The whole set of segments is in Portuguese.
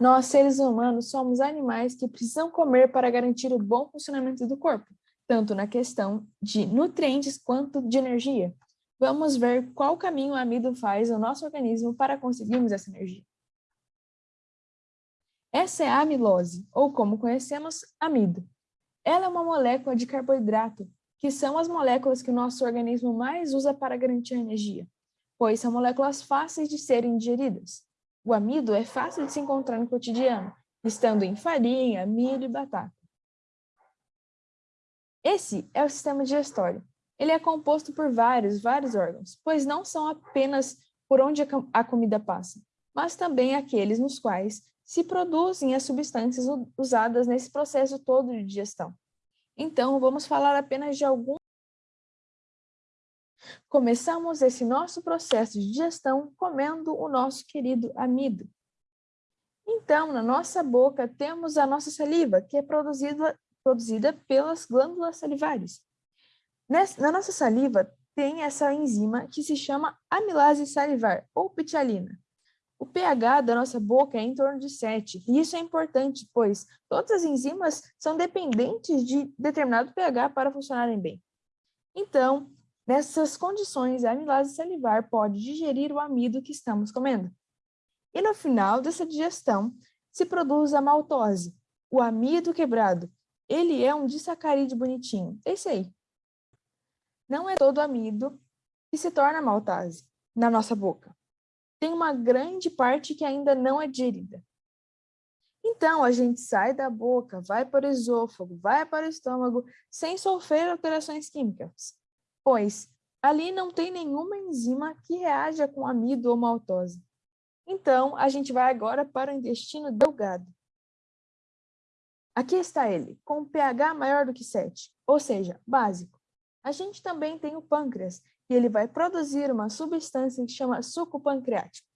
Nós, seres humanos, somos animais que precisam comer para garantir o bom funcionamento do corpo, tanto na questão de nutrientes quanto de energia. Vamos ver qual caminho o amido faz ao nosso organismo para conseguirmos essa energia. Essa é a amilose, ou como conhecemos, amido. Ela é uma molécula de carboidrato, que são as moléculas que o nosso organismo mais usa para garantir energia, pois são moléculas fáceis de serem digeridas. O amido é fácil de se encontrar no cotidiano, estando em farinha, milho e batata. Esse é o sistema digestório. Ele é composto por vários, vários órgãos, pois não são apenas por onde a comida passa, mas também aqueles nos quais se produzem as substâncias usadas nesse processo todo de digestão. Então, vamos falar apenas de alguns. Começamos esse nosso processo de digestão comendo o nosso querido amido. Então, na nossa boca temos a nossa saliva, que é produzida, produzida pelas glândulas salivares. Nessa, na nossa saliva tem essa enzima que se chama amilase salivar, ou pitialina. O pH da nossa boca é em torno de 7, e isso é importante, pois todas as enzimas são dependentes de determinado pH para funcionarem bem. Então, nessas condições, a amilase salivar pode digerir o amido que estamos comendo. E no final dessa digestão, se produz a maltose, o amido quebrado. Ele é um disacarídeo bonitinho, esse aí. Não é todo amido que se torna maltase na nossa boca tem uma grande parte que ainda não é digerida. Então, a gente sai da boca, vai para o esôfago, vai para o estômago, sem sofrer alterações químicas, pois ali não tem nenhuma enzima que reaja com amido ou maltose. Então, a gente vai agora para o intestino delgado. Aqui está ele, com pH maior do que 7, ou seja, básico. A gente também tem o pâncreas, e ele vai produzir uma substância que chama suco pancreático,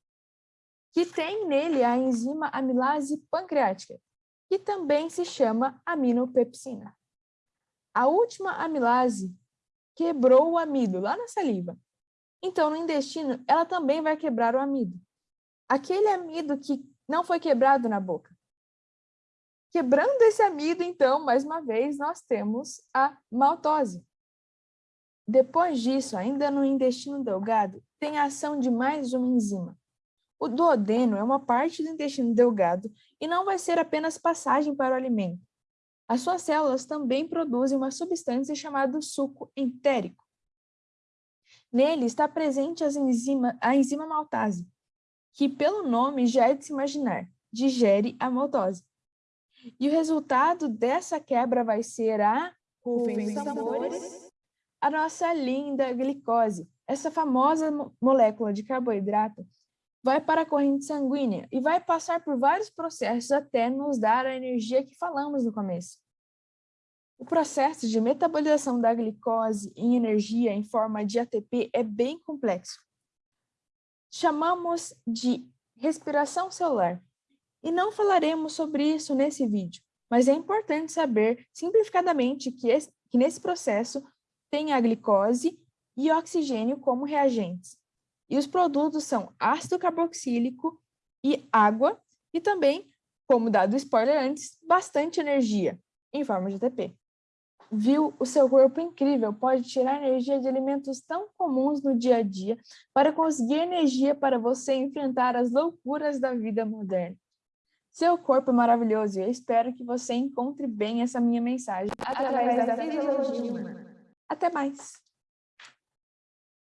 que tem nele a enzima amilase pancreática, que também se chama aminopepsina. A última amilase quebrou o amido lá na saliva. Então, no intestino, ela também vai quebrar o amido. Aquele amido que não foi quebrado na boca. Quebrando esse amido, então, mais uma vez, nós temos a maltose. Depois disso, ainda no intestino delgado, tem a ação de mais uma enzima. O duodeno é uma parte do intestino delgado e não vai ser apenas passagem para o alimento. As suas células também produzem uma substância chamada suco entérico. Nele está presente enzima, a enzima maltase, que pelo nome já é de se imaginar, digere a maltose. E o resultado dessa quebra vai ser a sabores a nossa linda glicose, essa famosa molécula de carboidrato, vai para a corrente sanguínea e vai passar por vários processos até nos dar a energia que falamos no começo. O processo de metabolização da glicose em energia em forma de ATP é bem complexo. Chamamos de respiração celular. E não falaremos sobre isso nesse vídeo, mas é importante saber, simplificadamente, que, esse, que nesse processo tem a glicose e oxigênio como reagentes. E os produtos são ácido carboxílico e água, e também, como dado spoiler antes, bastante energia, em forma de ATP. Viu? O seu corpo incrível pode tirar energia de alimentos tão comuns no dia a dia para conseguir energia para você enfrentar as loucuras da vida moderna. Seu corpo é maravilhoso e eu espero que você encontre bem essa minha mensagem através, através da fisiologia humana. Até mais!